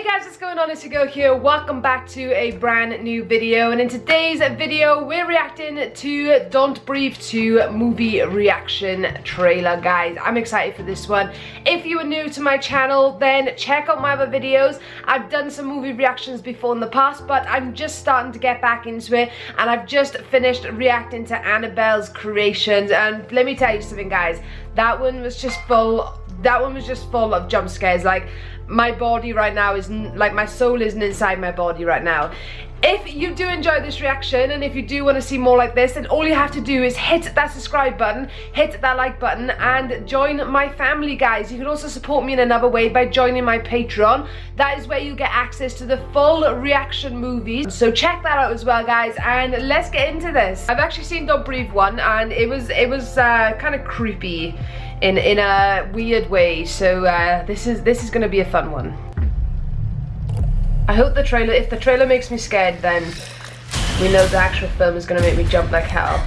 Hey guys, what's going on? It's your here. Welcome back to a brand new video. And in today's video, we're reacting to Don't Breathe 2 movie reaction trailer, guys. I'm excited for this one. If you are new to my channel, then check out my other videos. I've done some movie reactions before in the past, but I'm just starting to get back into it. And I've just finished reacting to Annabelle's creations. And let me tell you something, guys. That one was just full that one was just full of jump scares. Like my body right now is like my soul isn't inside my body right now. If you do enjoy this reaction and if you do want to see more like this then all you have to do is hit that subscribe button hit that like button and join my family guys. You can also support me in another way by joining my patreon. That is where you get access to the full reaction movies. So check that out as well guys and let's get into this. I've actually seen don't breathe one and it was it was uh, kind of creepy in in a weird way so uh, this is this is gonna be a fun one I hope the trailer if the trailer makes me scared then we know the actual film is gonna make me jump like hell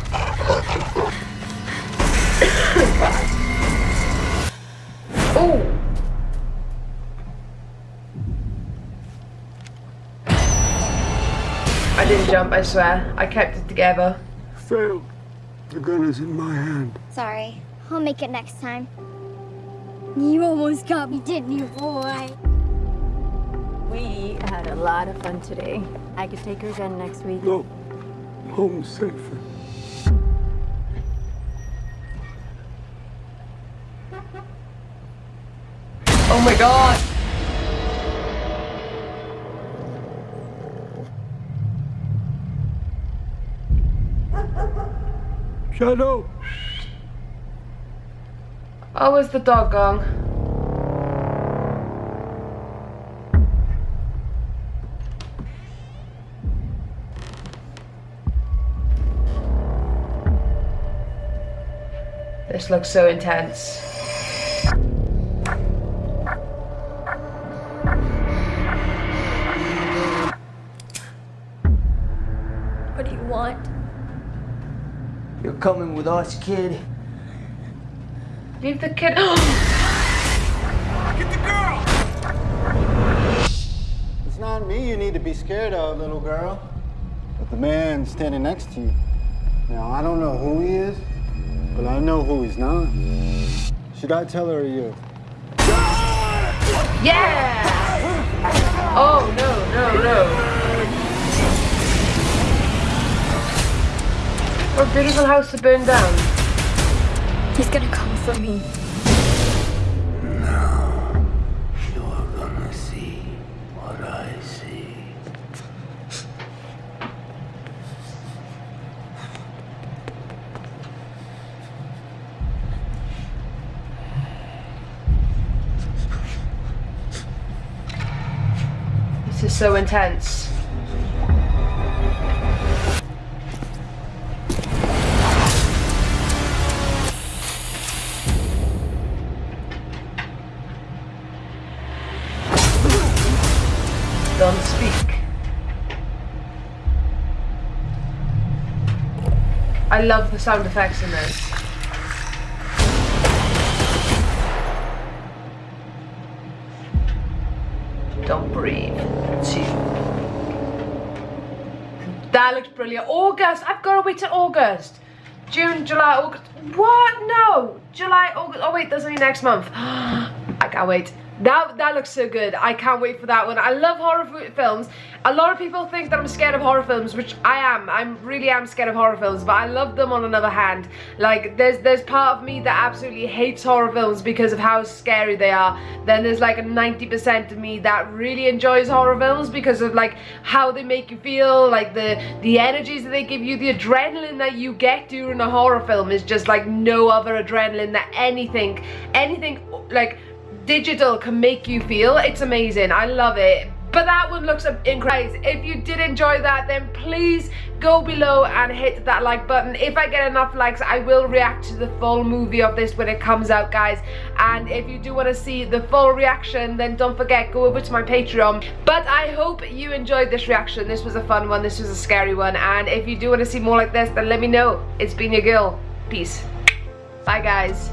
oh I didn't jump, I swear. I kept it together. Failed. The gun is in my hand. Sorry. I'll make it next time. You almost got me, didn't you, boy? We had a lot of fun today. I could take her again next week. No. Home safer. Oh my god! Shadow! Oh, where's the dog gone? This looks so intense. What do you want? You're coming with us, kid. Leave the kid. Get the girl! It's not me you need to be scared of, little girl, but the man standing next to you. Now, I don't know who he is, but I know who he's not. Should I tell her or you? Yeah! Oh, no, no, no. What a beautiful house to burn down. He's gonna come for me. Now, you're gonna see what I see. This is so intense. I love the sound effects in this. Don't breathe. Two. That looks brilliant. August. I've got to wait till August. June, July, August. What? No. July, August. Oh wait, that's only next month. I can't wait. That, that looks so good. I can't wait for that one. I love horror films. A lot of people think that I'm scared of horror films, which I am. I really am scared of horror films, but I love them on another hand. Like, there's there's part of me that absolutely hates horror films because of how scary they are. Then there's like a 90% of me that really enjoys horror films because of like how they make you feel, like the, the energies that they give you, the adrenaline that you get during a horror film is just like no other adrenaline that anything, anything like digital can make you feel. It's amazing. I love it. But that one looks incredible. If you did enjoy that, then please go below and hit that like button. If I get enough likes, I will react to the full movie of this when it comes out, guys. And if you do want to see the full reaction, then don't forget, go over to my Patreon. But I hope you enjoyed this reaction. This was a fun one. This was a scary one. And if you do want to see more like this, then let me know. It's been your girl. Peace. Bye, guys.